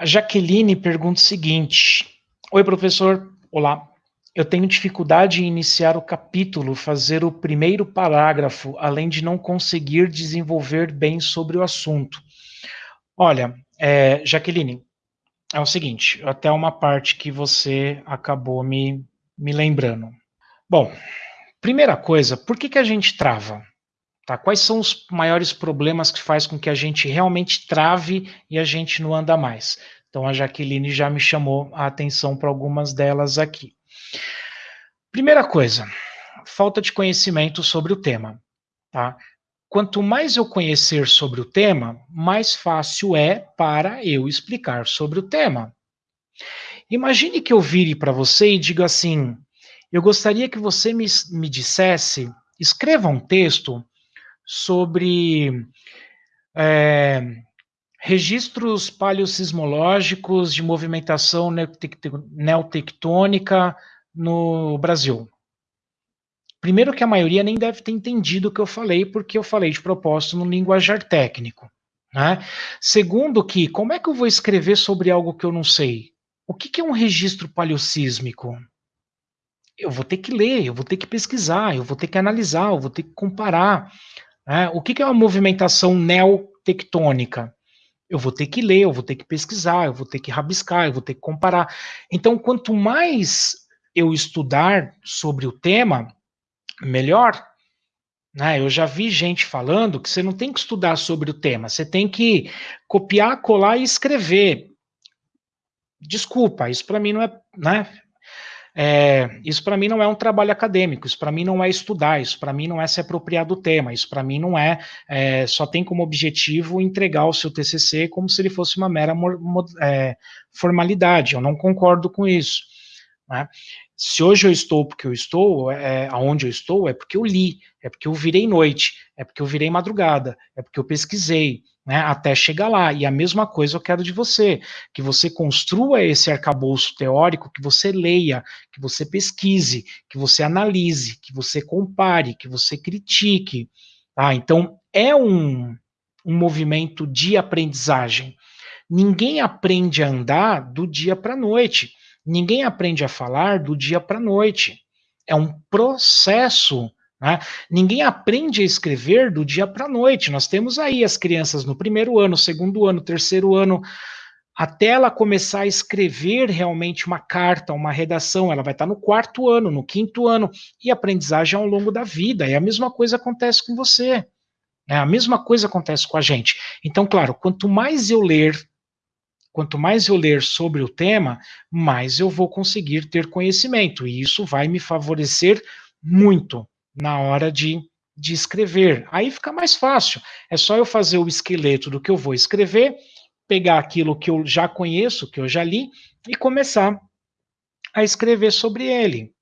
A Jaqueline pergunta o seguinte: Oi, professor. Olá. Eu tenho dificuldade em iniciar o capítulo, fazer o primeiro parágrafo, além de não conseguir desenvolver bem sobre o assunto. Olha, é, Jaqueline, é o seguinte, até uma parte que você acabou me, me lembrando. Bom, primeira coisa, por que, que a gente trava? Tá? Quais são os maiores problemas que faz com que a gente realmente trave e a gente não anda mais? Então a Jaqueline já me chamou a atenção para algumas delas aqui. Primeira coisa, falta de conhecimento sobre o tema. Tá? Quanto mais eu conhecer sobre o tema, mais fácil é para eu explicar sobre o tema. Imagine que eu vire para você e diga assim: eu gostaria que você me, me dissesse, escreva um texto sobre é, registros paleossismológicos de movimentação neotectônica no Brasil. Primeiro que a maioria nem deve ter entendido o que eu falei, porque eu falei de propósito no linguajar técnico. Né? Segundo que, como é que eu vou escrever sobre algo que eu não sei? O que, que é um registro paleossísmico? Eu vou ter que ler, eu vou ter que pesquisar, eu vou ter que analisar, eu vou ter que comparar. Né? O que, que é uma movimentação neotectônica? Eu vou ter que ler, eu vou ter que pesquisar, eu vou ter que rabiscar, eu vou ter que comparar. Então, quanto mais eu estudar sobre o tema, melhor. Né? Eu já vi gente falando que você não tem que estudar sobre o tema, você tem que copiar, colar e escrever. Desculpa, isso para mim não é, né? É, isso para mim não é um trabalho acadêmico, isso para mim não é estudar, isso para mim não é se apropriar do tema, isso para mim não é, é, só tem como objetivo entregar o seu TCC como se ele fosse uma mera é, formalidade. Eu não concordo com isso. Né? Se hoje eu estou porque eu estou, é, aonde eu estou, é porque eu li, é porque eu virei noite, é porque eu virei madrugada, é porque eu pesquisei, né, até chegar lá. E a mesma coisa eu quero de você, que você construa esse arcabouço teórico, que você leia, que você pesquise, que você analise, que você compare, que você critique. Tá? Então, é um, um movimento de aprendizagem. Ninguém aprende a andar do dia para a noite. Ninguém aprende a falar do dia para a noite. É um processo. Né? Ninguém aprende a escrever do dia para a noite. Nós temos aí as crianças no primeiro ano, segundo ano, terceiro ano. Até ela começar a escrever realmente uma carta, uma redação, ela vai estar no quarto ano, no quinto ano, e aprendizagem ao longo da vida. E a mesma coisa acontece com você. Né? A mesma coisa acontece com a gente. Então, claro, quanto mais eu ler Quanto mais eu ler sobre o tema, mais eu vou conseguir ter conhecimento, e isso vai me favorecer muito na hora de, de escrever. Aí fica mais fácil. É só eu fazer o esqueleto do que eu vou escrever, pegar aquilo que eu já conheço, que eu já li, e começar a escrever sobre ele.